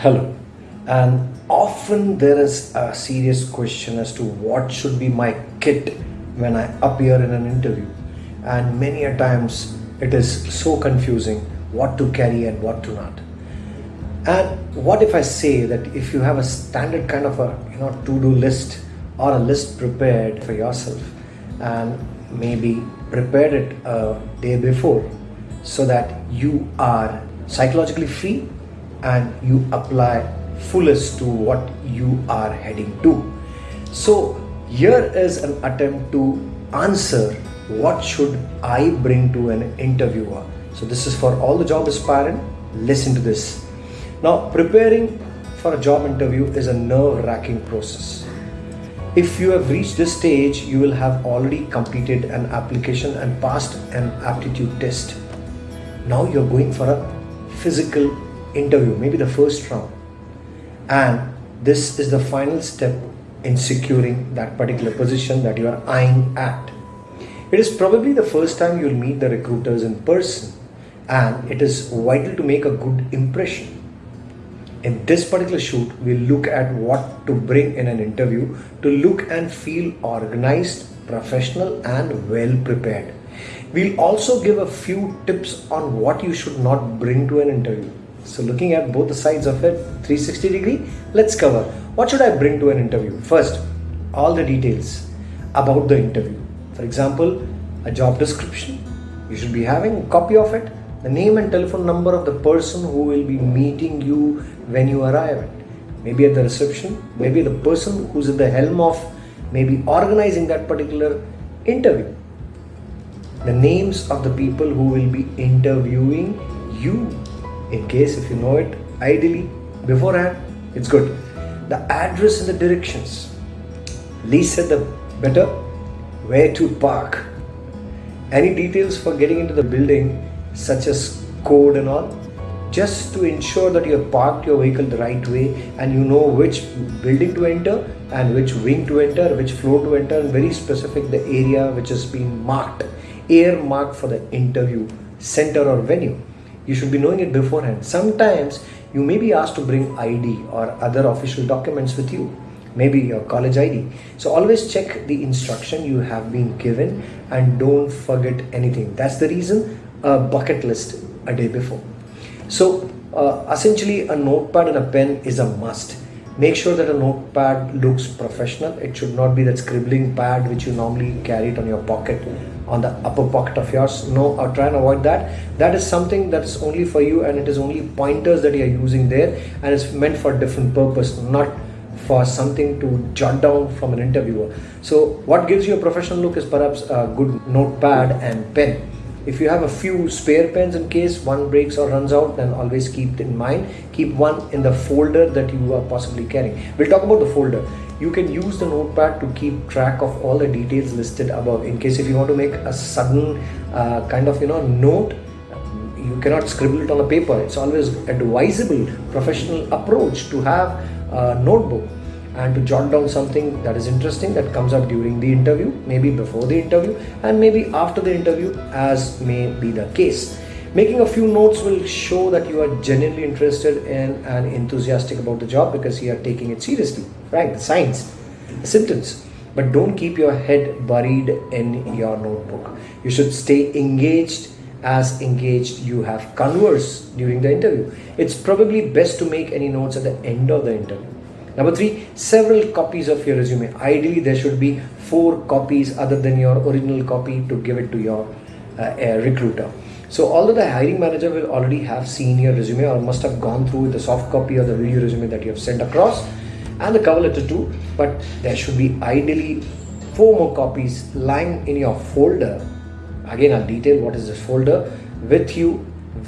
Hello. And often there is a serious question as to what should be my kit when I appear in an interview. And many a times it is so confusing what to carry and what to not. And what if I say that if you have a standard kind of a you know to-do list or a list prepared for yourself and maybe prepared it a day before so that you are psychologically free and you apply fullest to what you are heading to. So here is an attempt to answer what should I bring to an interviewer. So this is for all the job aspirant. Listen to this. Now preparing for a job interview is a nerve-wracking process. If you have reached this stage, you will have already completed an application and passed an aptitude test. Now you're going for a physical interview, maybe the first round. And this is the final step in securing that particular position that you are eyeing at. It is probably the first time you'll meet the recruiters in person and it is vital to make a good impression. In this particular shoot, we'll look at what to bring in an interview to look and feel organized, professional and well prepared. We'll also give a few tips on what you should not bring to an interview. So looking at both the sides of it, 360 degree, let's cover. What should I bring to an interview? First, all the details about the interview. For example, a job description. You should be having a copy of it, the name and telephone number of the person who will be meeting you when you arrive Maybe at the reception, maybe the person who's at the helm of maybe organizing that particular interview. The names of the people who will be interviewing you in case if you know it ideally beforehand it's good. The address and the directions. Least said the better. Where to park? Any details for getting into the building such as code and all? Just to ensure that you have parked your vehicle the right way and you know which building to enter and which wing to enter which floor to enter and very specific the area which has been marked air marked for the interview center or venue you should be knowing it beforehand. Sometimes you may be asked to bring ID or other official documents with you, maybe your college ID. So always check the instruction you have been given and don't forget anything. That's the reason a bucket list a day before. So uh, essentially a notepad and a pen is a must. Make sure that a notepad looks professional. It should not be that scribbling pad which you normally carry it on your pocket on the upper pocket of yours. No or try and avoid that. That is something that is only for you and it is only pointers that you are using there and it's meant for different purpose not for something to jot down from an interviewer. So what gives you a professional look is perhaps a good notepad and pen if you have a few spare pens in case one breaks or runs out then always keep in mind. Keep one in the folder that you are possibly carrying. We'll talk about the folder. You can use the notepad to keep track of all the details listed above. In case if you want to make a sudden uh, kind of you know note you cannot scribble it on a paper. It's always advisable professional approach to have a notebook and to jot down something that is interesting that comes up during the interview maybe before the interview and maybe after the interview as may be the case Making a few notes will show that you are genuinely interested in and enthusiastic about the job because you are taking it seriously, right? The signs, the symptoms. But don't keep your head buried in your notebook. You should stay engaged as engaged you have converse during the interview. It's probably best to make any notes at the end of the interview. Number three, several copies of your resume. Ideally, there should be four copies other than your original copy to give it to your uh, recruiter. So although the hiring manager will already have seen your resume or must have gone through the soft copy or the video resume that you have sent across and the cover letter too, but there should be ideally four more copies lying in your folder. Again, I'll detail what is this folder with you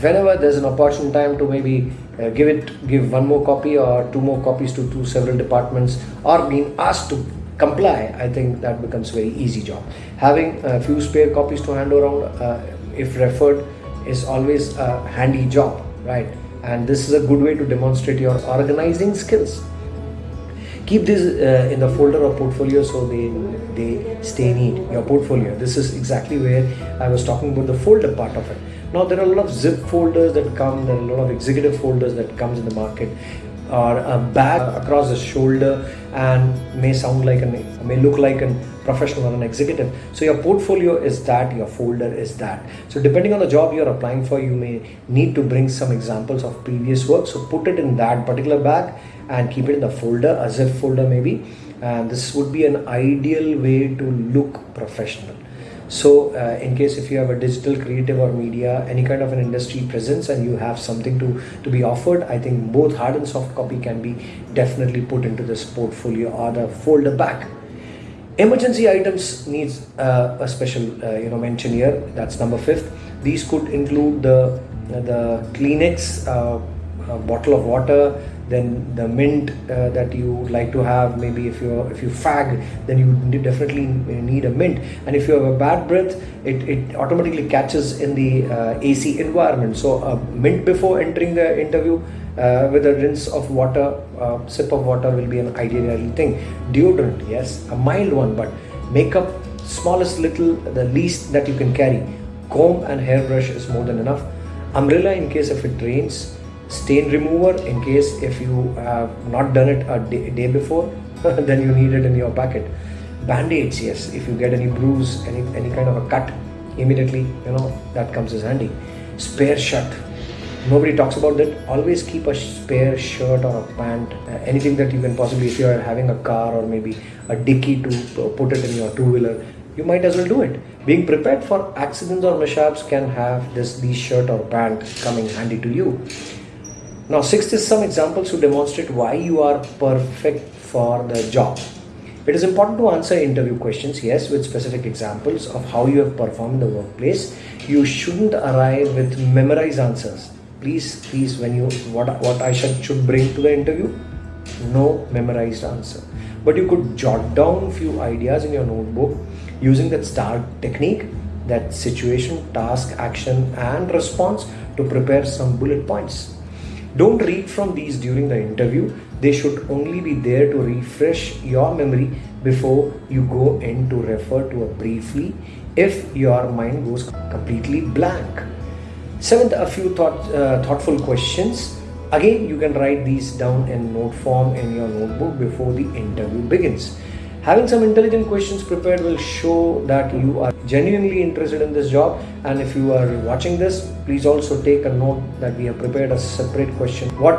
whenever there's an opportune time to maybe uh, give it give one more copy or two more copies to two several departments or being asked to comply i think that becomes very easy job. Having a few spare copies to hand around uh, if referred is always a handy job right? And this is a good way to demonstrate your organizing skills keep this uh, in the folder of portfolio so they they stay neat your portfolio. This is exactly where i was talking about the folder part of it. Now there are a lot of zip folders that come there are a lot of executive folders that comes in the market or a bag across the shoulder and may sound like an may look like a professional or an executive. So your portfolio is that your folder is that. So depending on the job you're applying for you may need to bring some examples of previous work. So put it in that particular bag and keep it in the folder a zip folder maybe. And this would be an ideal way to look professional. So uh, in case if you have a digital creative or media any kind of an industry presence and you have something to to be offered i think both hard and soft copy can be definitely put into this portfolio or the folder back emergency items needs uh, a special uh, you know mention here that's number fifth. These could include the the kleenex uh, bottle of water then the mint uh, that you would like to have maybe if you if you fag then you definitely need a mint. And if you have a bad breath it, it automatically catches in the uh, AC environment. So a mint before entering the interview uh, with a rinse of water uh, sip of water will be an ideal thing. Deodorant yes a mild one but makeup smallest little the least that you can carry. Comb and hairbrush is more than enough. Umbrella in case if it rains stain remover in case if you have not done it a day, day before then you need it in your packet. Band-aids yes. If you get any bruise any any kind of a cut immediately you know that comes as handy. Spare shirt. Nobody talks about that. Always keep a spare shirt or a pant uh, anything that you can possibly if you are having a car or maybe a dicky to put it in your two-wheeler you might as well do it. Being prepared for accidents or mishaps can have this these shirt or pant coming handy to you now, sixth is some examples to demonstrate why you are perfect for the job. It is important to answer interview questions, yes, with specific examples of how you have performed in the workplace. You shouldn't arrive with memorized answers. Please, please, when you what what I should should bring to the interview, no memorized answer. But you could jot down few ideas in your notebook using that STAR technique, that situation, task, action, and response to prepare some bullet points. Don't read from these during the interview. They should only be there to refresh your memory before you go in to refer to it briefly if your mind goes completely blank. Seventh, a few thought, uh, thoughtful questions. Again, you can write these down in note form in your notebook before the interview begins. Having some intelligent questions prepared will show that you are genuinely interested in this job. And if you are watching this please also take a note that we have prepared a separate question. What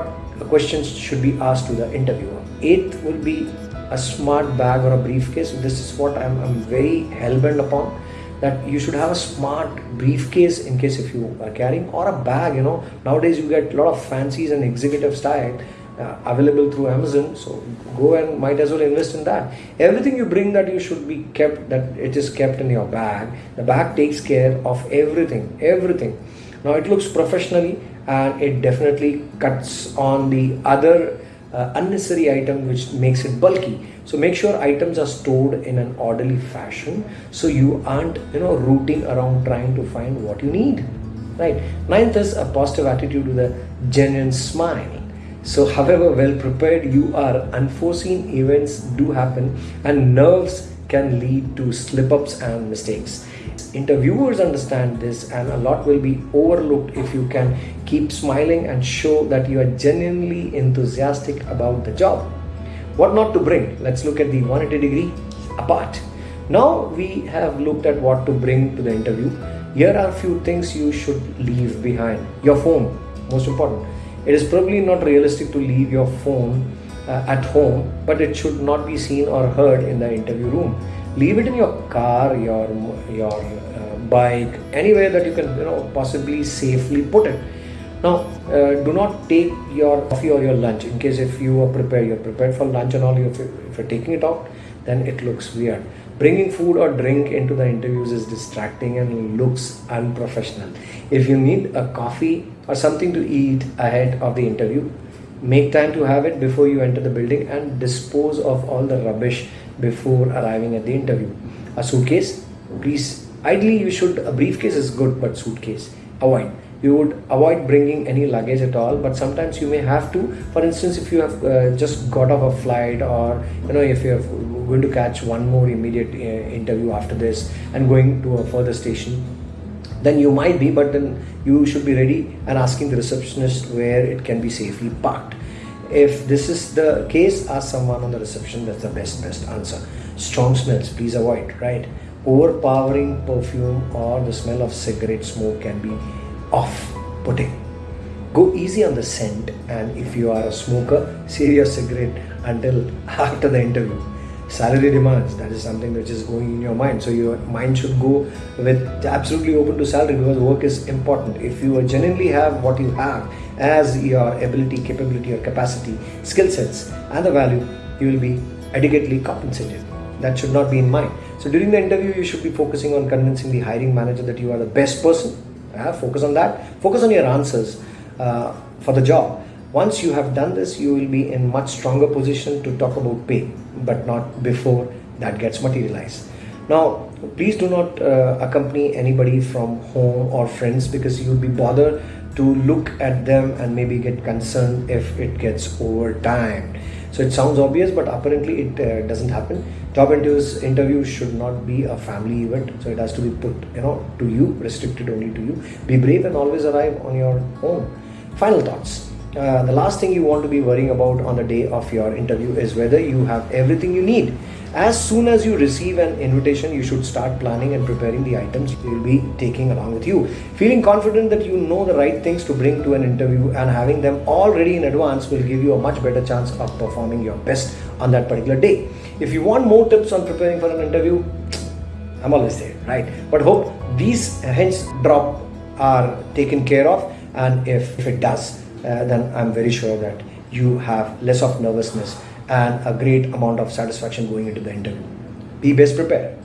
questions should be asked to the interviewer? Eighth will be a smart bag or a briefcase. This is what i'm, I'm very hell-bent upon that you should have a smart briefcase in case if you are carrying or a bag you know. Nowadays you get a lot of fancies and executive style uh, available through Amazon. So go and might as well invest in that. Everything you bring that you should be kept, that it is kept in your bag. The bag takes care of everything, everything. Now it looks professionally and it definitely cuts on the other uh, unnecessary item which makes it bulky. So make sure items are stored in an orderly fashion so you aren't you know rooting around trying to find what you need. Right. Ninth is a positive attitude with a genuine smile so, however well prepared you are, unforeseen events do happen and nerves can lead to slip ups and mistakes. Interviewers understand this, and a lot will be overlooked if you can keep smiling and show that you are genuinely enthusiastic about the job. What not to bring? Let's look at the 180 degree apart. Now we have looked at what to bring to the interview. Here are a few things you should leave behind. Your phone, most important it is probably not realistic to leave your phone uh, at home, but it should not be seen or heard in the interview room. Leave it in your car, your your uh, bike, anywhere that you can you know possibly safely put it. Now, uh, do not take your coffee or your lunch in case if you are prepared, you're prepared for lunch and all. If, if you're taking it out, then it looks weird. Bringing food or drink into the interviews is distracting and looks unprofessional. If you need a coffee or something to eat ahead of the interview. Make time to have it before you enter the building and dispose of all the rubbish before arriving at the interview. A suitcase, please. Ideally, you should. A briefcase is good, but suitcase avoid. You would avoid bringing any luggage at all, but sometimes you may have to. For instance, if you have uh, just got off a flight, or you know, if you're going to catch one more immediate uh, interview after this and going to a further station, then you might be but then you should be ready and asking the receptionist where it can be safely parked. If this is the case ask someone on the reception that's the best best answer. Strong smells please avoid right? Overpowering perfume or the smell of cigarette smoke can be off putting go easy on the scent and if you are a smoker save your cigarette until after the interview salary demands that is something which is going in your mind. So your mind should go with absolutely open to salary because work is important. If you genuinely have what you have as your ability capability or capacity skill sets and the value you will be adequately compensated. That should not be in mind. So during the interview you should be focusing on convincing the hiring manager that you are the best person. Uh, focus on that. Focus on your answers uh, for the job once you have done this you will be in much stronger position to talk about pay but not before that gets materialized. Now please do not uh, accompany anybody from home or friends because you'll be bothered to look at them and maybe get concerned if it gets over time so it sounds obvious but apparently it uh, doesn't happen. Job interviews interview should not be a family event so it has to be put you know to you restricted only to you. Be brave and always arrive on your own. Final thoughts uh, the last thing you want to be worrying about on the day of your interview is whether you have everything you need. As soon as you receive an invitation, you should start planning and preparing the items you will be taking along with you. Feeling confident that you know the right things to bring to an interview and having them all ready in advance will give you a much better chance of performing your best on that particular day. If you want more tips on preparing for an interview, I'm always there, right? But hope these hints drop are taken care of and if, if it does, uh, then I'm very sure that you have less of nervousness and a great amount of satisfaction going into the interview. Be best prepared.